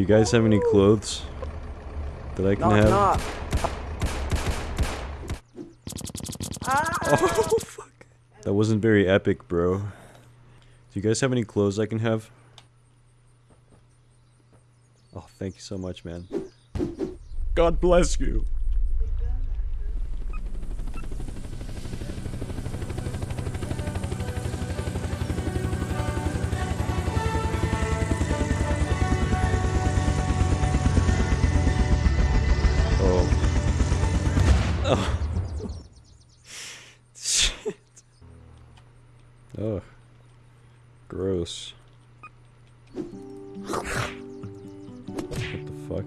Do you guys have any clothes that I can Knock, have? knock. Oh fuck. That wasn't very epic, bro. Do you guys have any clothes I can have? Oh, thank you so much, man. God bless you. Fuck?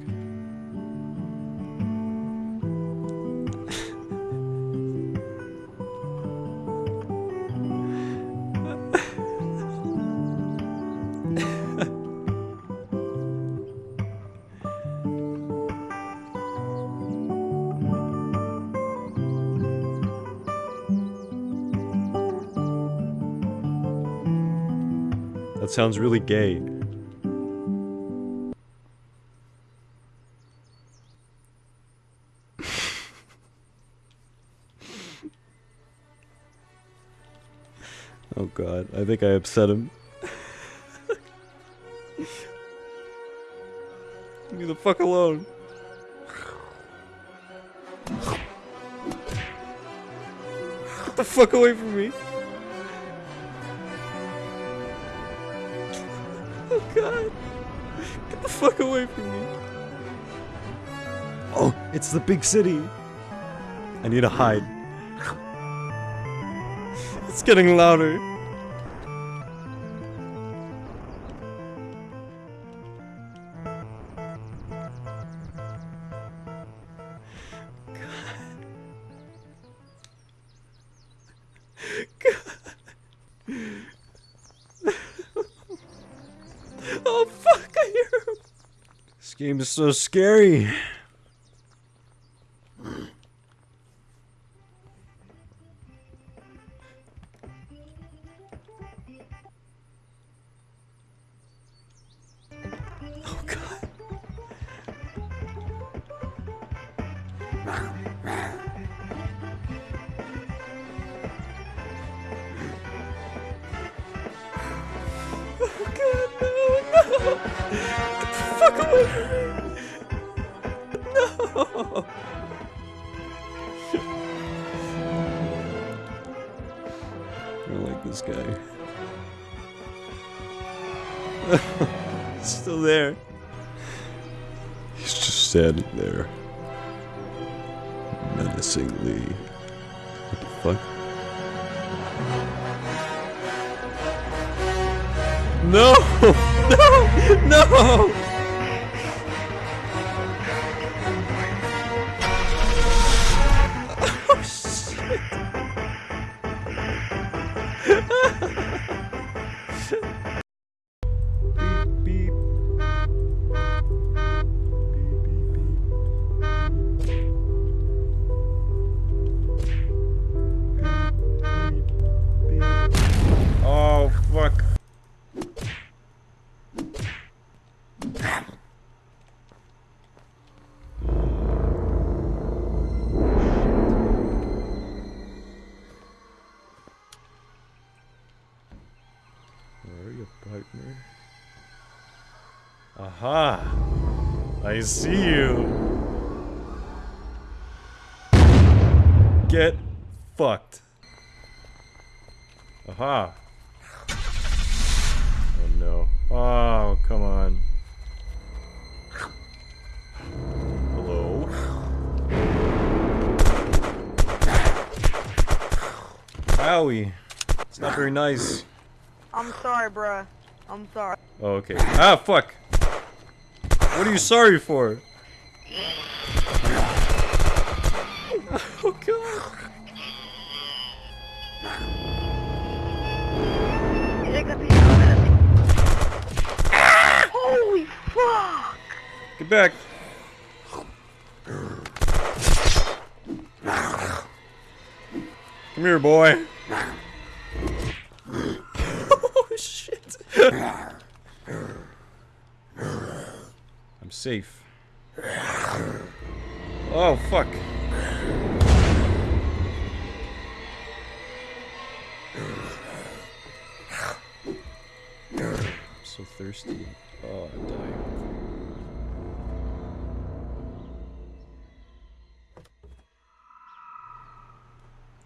That sounds really gay. God, I think I upset him. Leave me the fuck alone. Get the fuck away from me. Oh god. Get the fuck away from me. Oh, it's the big city. I need to hide. It's getting louder. This game is so scary. Oh god. Fuck away from me! No! I don't like this guy. Still there. He's just standing there. Menacingly. What the fuck? No! No! No! I see you! Get fucked. Aha! Oh no. Oh, come on. Hello? Howie! It's not very nice. I'm sorry, bruh. I'm sorry. Oh, okay. Ah, fuck! What are you sorry for? Oh god! Holy fuck! Get back! Come here, boy. oh shit! safe. Oh, fuck. I'm so thirsty. Oh, I'm dying.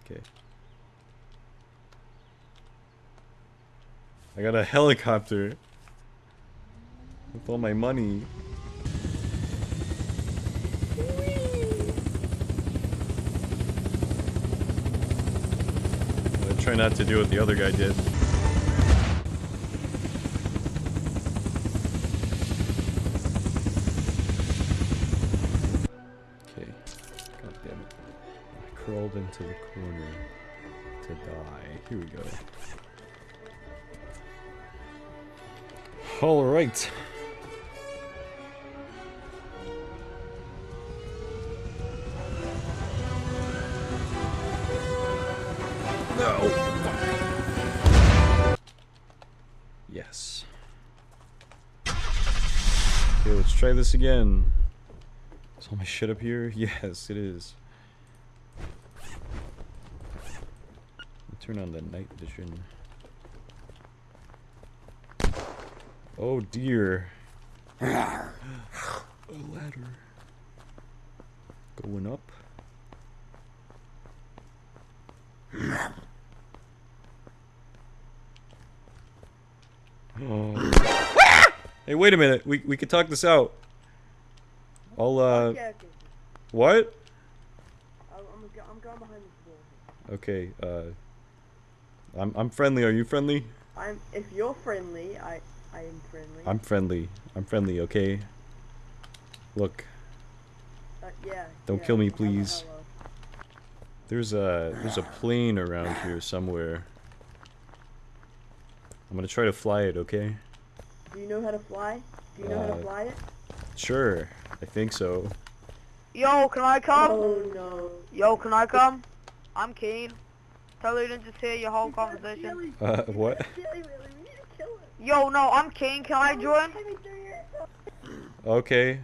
Okay. I got a helicopter. With all my money. Try not to do what the other guy did. Okay. God damn it. I crawled into the corner to die. Here we go. Alright. Yes. Okay, let's try this again. Is all my shit up here? Yes, it is. Turn on the night vision. Oh dear. A ladder. Going up. Oh. Hey, wait a minute. We we could talk this out. I'll uh. Okay, okay. What? I'm, I'm, going behind this wall. Okay. Uh. I'm I'm friendly. Are you friendly? I'm. If you're friendly, I I am friendly. I'm friendly. I'm friendly. Okay. Look, Uh, yeah. Don't yeah, kill me, hello, please. hello. there's a there's a plane around here somewhere. I'm gonna try to fly it. Okay. Do you know how to fly? Do you know how Uh, to fly it? Sure. I think so. Yo, can I come? Oh no. Yo, can I come? I'm keen. Totally didn't just hear your whole conversation. Uh, what? Yo, no, I'm keen. Can I join? Okay.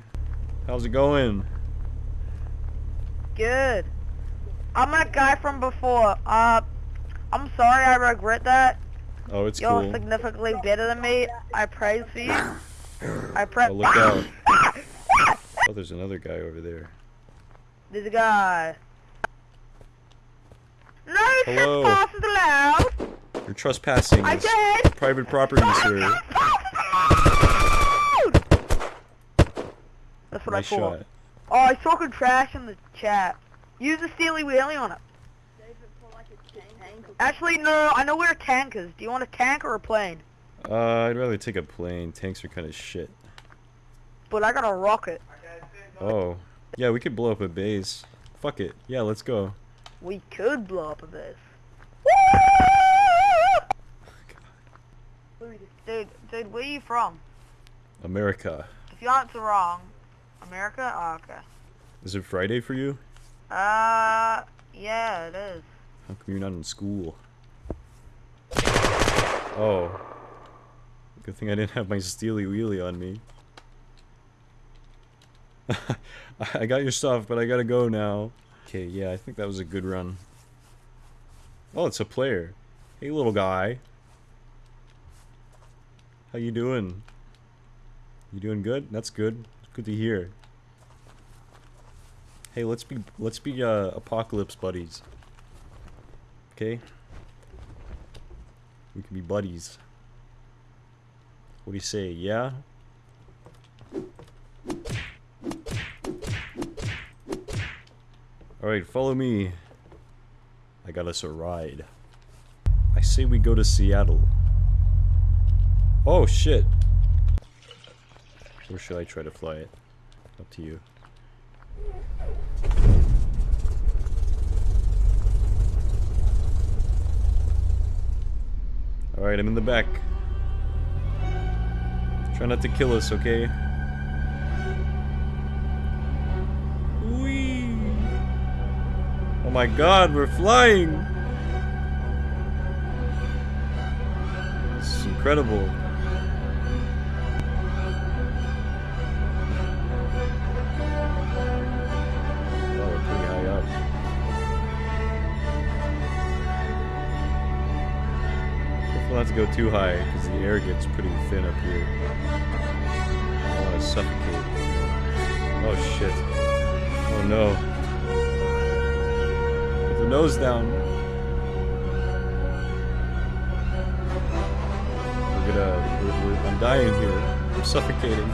How's it going? Good. I'm that guy from before. Uh, I'm sorry. I regret that. Oh, it's You're cool. significantly better than me. I praise for you. I pray. Oh, look out. Oh, there's another guy over there. There's a guy. No Hello. trespass is allowed. You're trespassing. I It's did. private property, sir. That's what Nice I thought. shot. Oh, I saw good trash in the chat. Use the Steely Wheelie on it. Actually, no, I know where a tank is. Do you want a tank or a plane? Uh, I'd rather take a plane. Tanks are kind of shit. But I got a rocket. Oh. Yeah, we could blow up a base. Fuck it. Yeah, let's go. We could blow up a base. Dude, dude, where are you from? America. If you answer wrong, America? Oh, okay. Is it Friday for you? Uh, yeah, it is. How come you're not in school? Oh. Good thing I didn't have my steely wheelie on me. I got your stuff, but I gotta go now. Okay, yeah, I think that was a good run. Oh, it's a player. Hey, little guy. How you doing? You doing good? That's good. Good to hear. Hey, let's be let's be uh, apocalypse buddies. Okay. We can be buddies. What do you say? Yeah. All right, follow me. I got us a ride. I say we go to Seattle. Oh shit. Where should I try to fly it? Up to you. Alright, I'm in the back. Try not to kill us, okay? Whee! Oh my god, we're flying! This is incredible. Careful not to go too high, because the air gets pretty thin up here. I don't want to suffocate. Oh shit. Oh no. Put the nose down. We're gonna... We're, we're, I'm dying here. I'm suffocating.